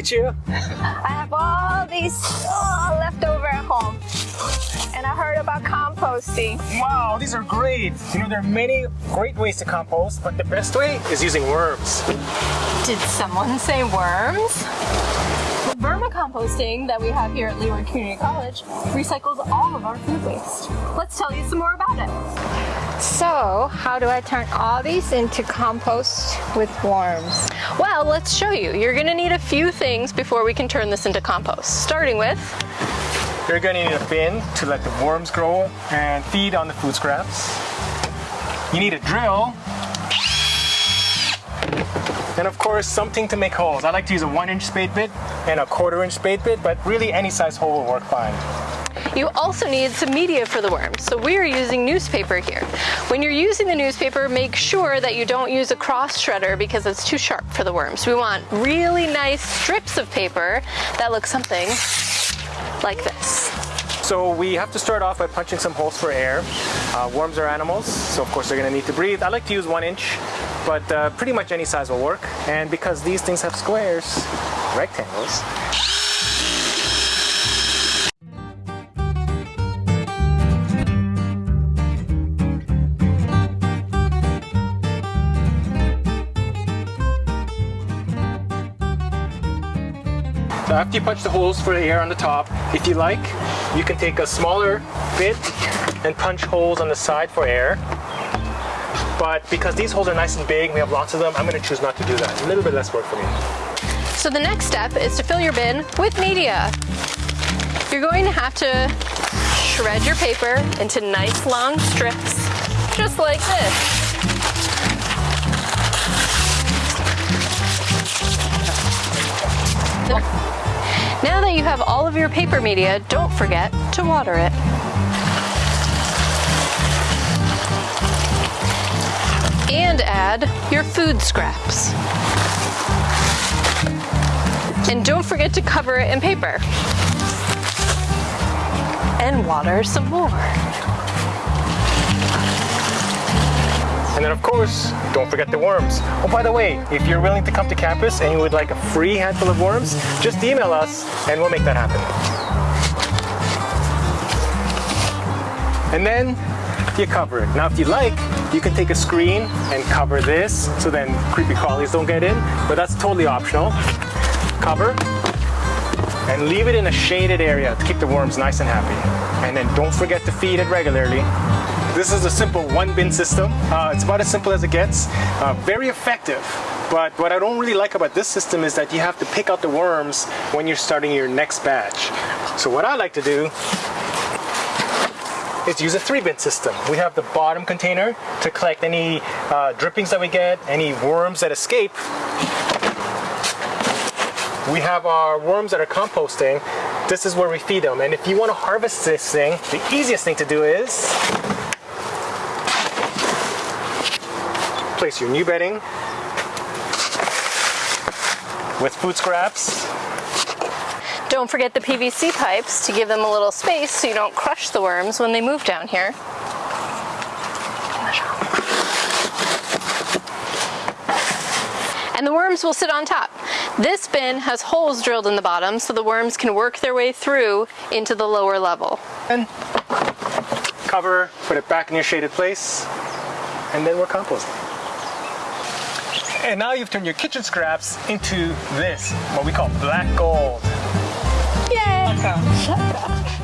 Hey, Chia. I have all these oh, left over at home. And I heard about composting. Wow, these are great. You know, there are many great ways to compost, but the best way is using worms. Did someone say worms? The Vermicomposting that we have here at Leeward Community College recycles all of our food waste. Let's tell you some more about it. So, how do I turn all these into compost with worms? Well, let's show you. You're gonna need a few things before we can turn this into compost. Starting with, You're gonna need a bin to let the worms grow and feed on the food scraps. You need a drill. And of course, something to make holes. I like to use a one inch spade bit and a quarter inch spade bit, but really any size hole will work fine. You also need some media for the worms. So we are using newspaper here. When you're using the newspaper, make sure that you don't use a cross shredder because it's too sharp for the worms. We want really nice strips of paper that look something like this. So we have to start off by punching some holes for air. Uh, worms are animals, so of course they're gonna need to breathe. I like to use one inch, but uh, pretty much any size will work. And because these things have squares, rectangles, So after you punch the holes for the air on the top, if you like, you can take a smaller bit and punch holes on the side for air. But because these holes are nice and big, we have lots of them, I'm gonna choose not to do that. A little bit less work for me. So the next step is to fill your bin with media. You're going to have to shred your paper into nice long strips, just like this. Now that you have all of your paper media, don't forget to water it. And add your food scraps. And don't forget to cover it in paper. And water some more. And then of course, don't forget the worms. Oh, by the way, if you're willing to come to campus and you would like a free handful of worms, just email us and we'll make that happen. And then you cover it. Now if you like, you can take a screen and cover this so then creepy crawlies don't get in, but that's totally optional. Cover and leave it in a shaded area to keep the worms nice and happy. And then don't forget to feed it regularly. This is a simple one bin system. Uh, it's about as simple as it gets. Uh, very effective. But what I don't really like about this system is that you have to pick out the worms when you're starting your next batch. So what I like to do is use a three bin system. We have the bottom container to collect any uh, drippings that we get, any worms that escape. We have our worms that are composting. This is where we feed them. And if you want to harvest this thing, the easiest thing to do is place your new bedding with food scraps. Don't forget the PVC pipes to give them a little space so you don't crush the worms when they move down here. And the worms will sit on top. This bin has holes drilled in the bottom so the worms can work their way through into the lower level. And cover, put it back in your shaded place, and then we're composting. And now you've turned your kitchen scraps into this, what we call black gold. Yay!